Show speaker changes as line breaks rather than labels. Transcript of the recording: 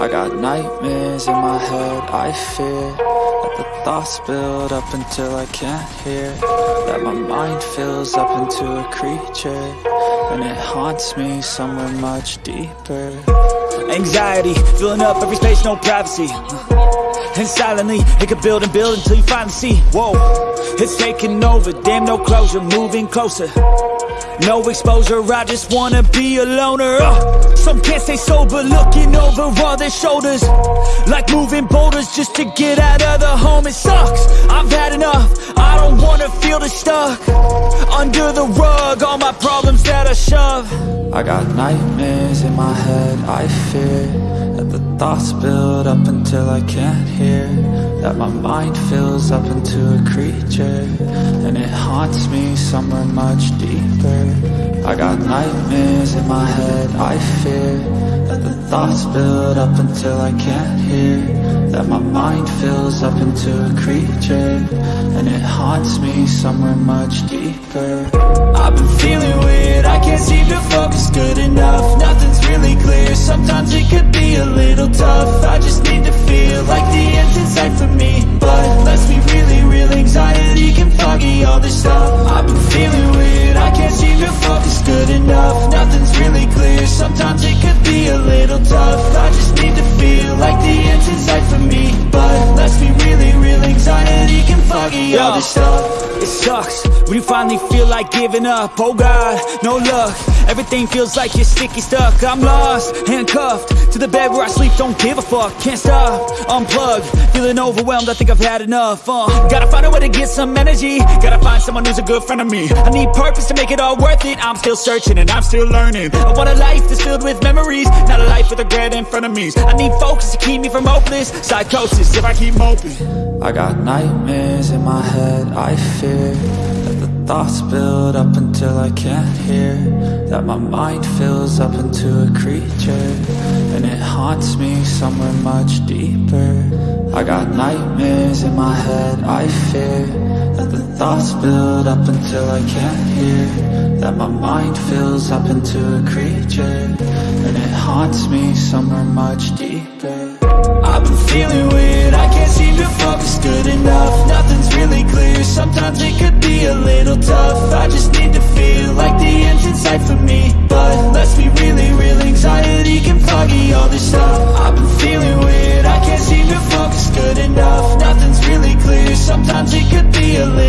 I got nightmares in my head, I fear That the thoughts build up until I can't hear. That my mind fills up into a creature. And it haunts me somewhere much deeper.
Anxiety, filling up every space, no privacy. And silently, it could build and build until you finally see Whoa, it's taking over, damn no closure, moving closer. No exposure, I just wanna be a loner. Uh, Some can't stay sober, looking over all their shoulders. Like moving boulders just to get out of the home It sucks, I've had enough, feel the stuck Under the rug, all my problems that I shove.
I got nightmares in my head, I fear That the thoughts build up until I can't hear That my mind fills up into a creature And it haunts me somewhere much deeper. I got nightmares in my head, I fear That the thoughts build up until I can't hear That my mind fills up into a creature And it haunts me somewhere much deeper.
I've been feeling weird, I can't seem to focus good enough. Nothing's really clear, sometimes it could be a little tough. I just need to feel like the end's in for me 笑。It sucks. When you finally feel like giving up Oh God, no luck. Everything feels like you're sticky stuck. I'm lost, handcuffed To the bed where I sleep, don't give a fuck Can't stop, unplug Feeling overwhelmed, I think I've had enough uh, Gotta find a way to get some energy. Gotta find someone who's a good friend of me. I need purpose to make it all worth it. I'm still searching and I'm still learning. I want a life that's filled with memories Not a life with regret in front of me. I need focus to keep me from hopeless Psychosis. If I keep moping
I got nightmares in my head, I fear That the thoughts build up until I can't hear. That my mind fills up into a creature. And it haunts me somewhere much deeper. I got nightmares in my head, I fear. That the thoughts build up until I can't hear. That my mind fills up into a creature. And it haunts me somewhere much deeper.
I've been feeling weird, dealing with I can't seem to focus good enough. Nothing's really clear. Sometimes it could be a little